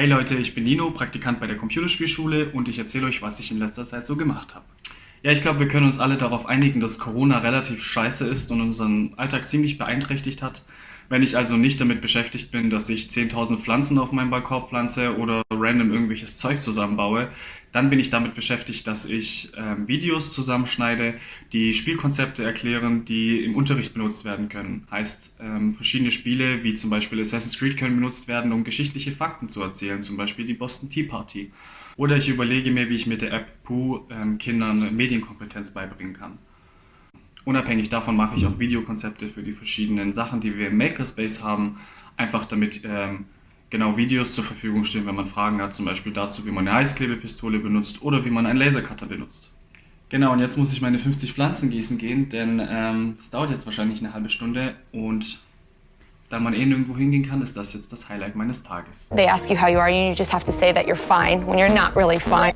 Hey Leute, ich bin Nino, Praktikant bei der Computerspielschule und ich erzähle euch, was ich in letzter Zeit so gemacht habe. Ja, ich glaube, wir können uns alle darauf einigen, dass Corona relativ scheiße ist und unseren Alltag ziemlich beeinträchtigt hat. Wenn ich also nicht damit beschäftigt bin, dass ich 10.000 Pflanzen auf meinem Balkon pflanze oder random irgendwelches Zeug zusammenbaue, dann bin ich damit beschäftigt, dass ich ähm, Videos zusammenschneide, die Spielkonzepte erklären, die im Unterricht benutzt werden können. Heißt, ähm, verschiedene Spiele wie zum Beispiel Assassin's Creed können benutzt werden, um geschichtliche Fakten zu erzählen, zum Beispiel die Boston Tea Party. Oder ich überlege mir, wie ich mit der App Pooh ähm, Kindern Medienkompetenz beibringen kann. Unabhängig davon mache ich auch Videokonzepte für die verschiedenen Sachen, die wir im Makerspace haben, einfach damit ähm, genau Videos zur Verfügung stehen, wenn man Fragen hat, zum Beispiel dazu, wie man eine Heißklebepistole benutzt oder wie man einen Lasercutter benutzt. Genau, und jetzt muss ich meine 50 Pflanzen gießen gehen, denn ähm, das dauert jetzt wahrscheinlich eine halbe Stunde und da man eh nirgendwo hingehen kann, ist das jetzt das Highlight meines Tages. They ask you how you are, you just have to say that you're fine when you're not really fine.